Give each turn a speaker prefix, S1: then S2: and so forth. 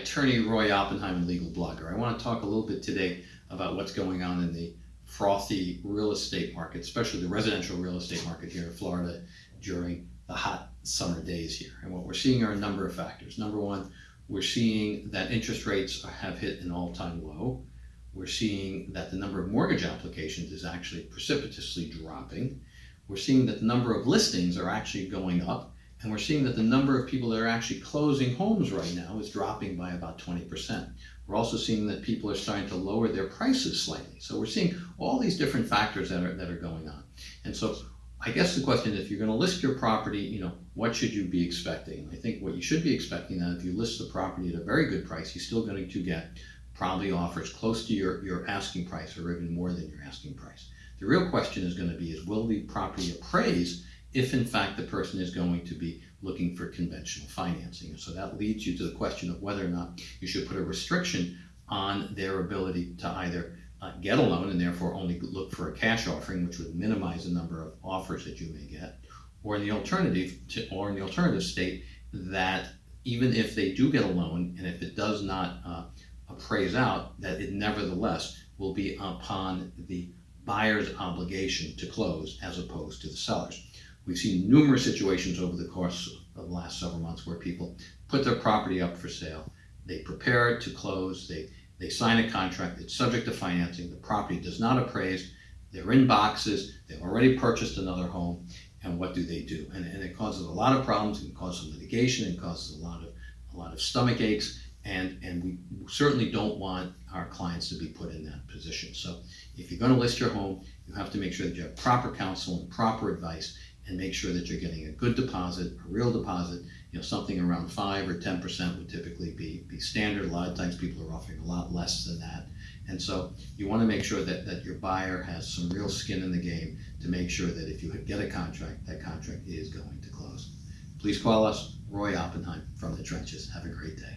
S1: attorney Roy Oppenheim, legal blogger. I want to talk a little bit today about what's going on in the frothy real estate market, especially the residential real estate market here in Florida during the hot summer days here. And what we're seeing are a number of factors. Number one, we're seeing that interest rates have hit an all-time low. We're seeing that the number of mortgage applications is actually precipitously dropping. We're seeing that the number of listings are actually going up and we're seeing that the number of people that are actually closing homes right now is dropping by about 20%. We're also seeing that people are starting to lower their prices slightly. So we're seeing all these different factors that are, that are going on. And so I guess the question is, if you're going to list your property, you know, what should you be expecting? I think what you should be expecting that if you list the property at a very good price, you're still going to get probably offers close to your, your asking price or even more than your asking price. The real question is going to be is will the property appraise if in fact the person is going to be looking for conventional financing. So that leads you to the question of whether or not you should put a restriction on their ability to either uh, get a loan and therefore only look for a cash offering, which would minimize the number of offers that you may get, or in the alternative, to, or in the alternative state that even if they do get a loan and if it does not uh, appraise out, that it nevertheless will be upon the buyer's obligation to close as opposed to the seller's. We've seen numerous situations over the course of the last several months where people put their property up for sale, they prepare it to close, they, they sign a contract, it's subject to financing, the property does not appraise, they're in boxes, they've already purchased another home, and what do they do? And, and it causes a lot of problems, it can cause some litigation, it causes a lot of a lot of stomach aches, and, and we certainly don't want our clients to be put in that position. So if you're going to list your home, you have to make sure that you have proper counsel and proper advice and make sure that you're getting a good deposit, a real deposit. You know, something around five or ten percent would typically be be standard. A lot of times, people are offering a lot less than that, and so you want to make sure that that your buyer has some real skin in the game to make sure that if you get a contract, that contract is going to close. Please call us, Roy Oppenheim from the Trenches. Have a great day.